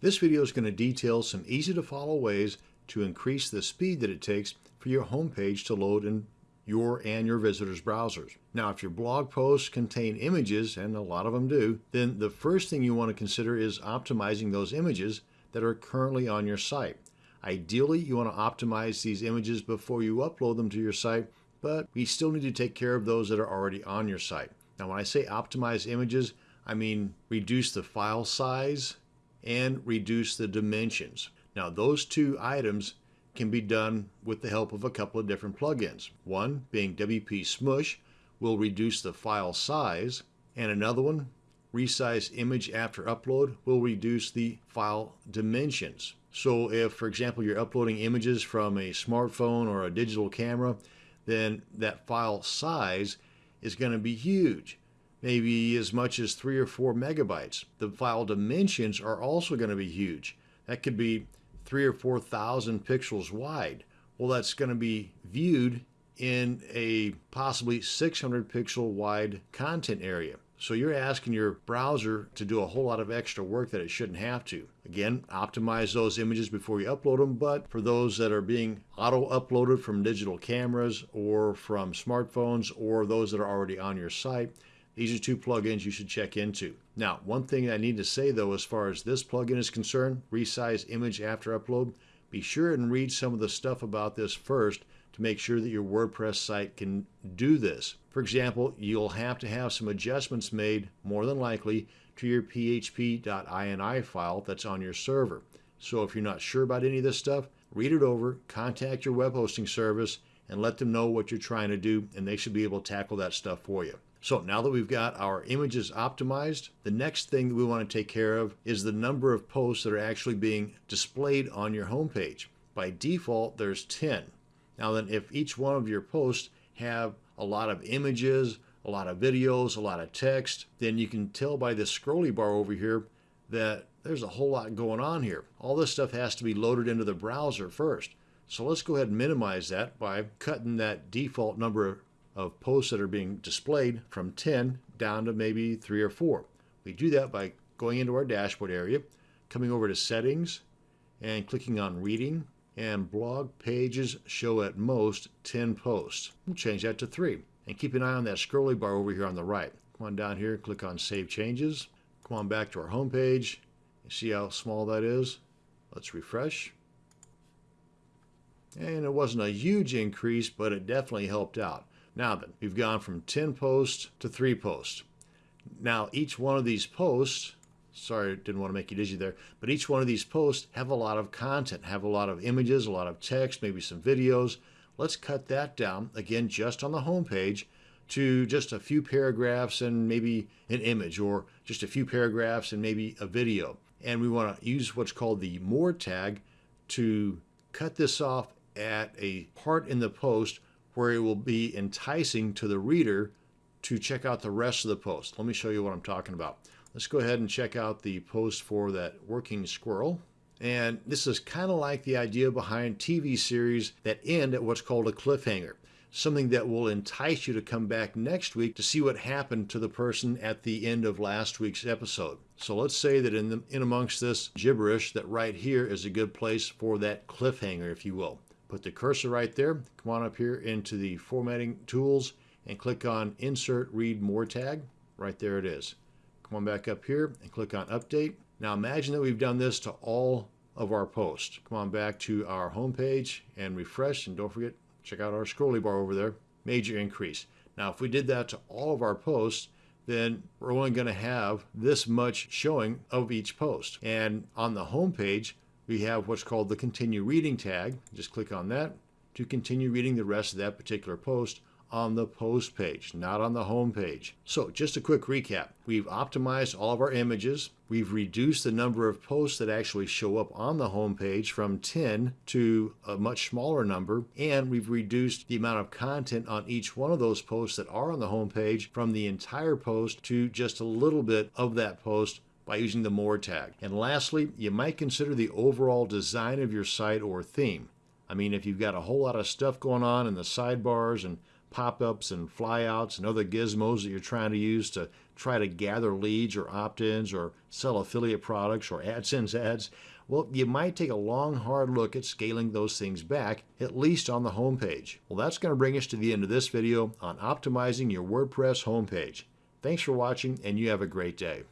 This video is going to detail some easy to follow ways to increase the speed that it takes for your homepage to load in your and your visitors' browsers. Now, if your blog posts contain images, and a lot of them do, then the first thing you want to consider is optimizing those images that are currently on your site. Ideally, you want to optimize these images before you upload them to your site, but we still need to take care of those that are already on your site. Now, when I say optimize images, I mean reduce the file size and reduce the dimensions. Now, those two items can be done with the help of a couple of different plugins. One being WP Smush will reduce the file size, and another one, Resize Image After Upload, will reduce the file dimensions. So if, for example, you're uploading images from a smartphone or a digital camera, then that file size is going to be huge, maybe as much as three or four megabytes. The file dimensions are also going to be huge. That could be three or 4,000 pixels wide. Well, that's going to be viewed in a possibly 600 pixel wide content area. So you're asking your browser to do a whole lot of extra work that it shouldn't have to. Again, optimize those images before you upload them, but for those that are being auto uploaded from digital cameras or from smartphones or those that are already on your site, these are two plugins you should check into. Now, one thing I need to say though, as far as this plugin is concerned, resize image after upload, be sure and read some of the stuff about this first to make sure that your WordPress site can do this. For example, you'll have to have some adjustments made, more than likely, to your php.ini file that's on your server. So if you're not sure about any of this stuff, read it over, contact your web hosting service, and let them know what you're trying to do, and they should be able to tackle that stuff for you. So now that we've got our images optimized, the next thing that we want to take care of is the number of posts that are actually being displayed on your homepage. By default, there's 10. Now then, if each one of your posts have a lot of images, a lot of videos, a lot of text, then you can tell by this scrolly bar over here that there's a whole lot going on here. All this stuff has to be loaded into the browser first. So let's go ahead and minimize that by cutting that default number of posts that are being displayed from 10 down to maybe three or four. We do that by going into our dashboard area, coming over to settings and clicking on reading and blog pages show at most 10 posts. We'll change that to three and keep an eye on that scrolly bar over here on the right. Come on down here, click on save changes. Come on back to our home page. See how small that is? Let's refresh. And it wasn't a huge increase, but it definitely helped out. Now then, we've gone from 10 posts to 3 posts. Now, each one of these posts, sorry, didn't want to make you dizzy there, but each one of these posts have a lot of content, have a lot of images, a lot of text, maybe some videos. Let's cut that down, again, just on the home page to just a few paragraphs and maybe an image or just a few paragraphs and maybe a video. And we want to use what's called the more tag to cut this off at a part in the post where it will be enticing to the reader to check out the rest of the post. Let me show you what I'm talking about. Let's go ahead and check out the post for that working squirrel. And this is kind of like the idea behind TV series that end at what's called a cliffhanger, something that will entice you to come back next week to see what happened to the person at the end of last week's episode. So let's say that in, the, in amongst this gibberish that right here is a good place for that cliffhanger, if you will. Put the cursor right there. Come on up here into the formatting tools and click on insert read more tag. Right there it is. Come on back up here and click on update. Now imagine that we've done this to all of our posts. Come on back to our home page and refresh and don't forget check out our scrolly bar over there. Major increase. Now if we did that to all of our posts then we're only going to have this much showing of each post. And on the home page, we have what's called the continue reading tag. Just click on that to continue reading the rest of that particular post on the post page, not on the home page. So just a quick recap. We've optimized all of our images. We've reduced the number of posts that actually show up on the home page from 10 to a much smaller number. And we've reduced the amount of content on each one of those posts that are on the home page from the entire post to just a little bit of that post by using the more tag. And lastly, you might consider the overall design of your site or theme. I mean, if you've got a whole lot of stuff going on in the sidebars and pop-ups and flyouts and other gizmos that you're trying to use to try to gather leads or opt-ins or sell affiliate products or AdSense ads, well, you might take a long, hard look at scaling those things back, at least on the homepage. Well, that's going to bring us to the end of this video on optimizing your WordPress homepage. Thanks for watching, and you have a great day.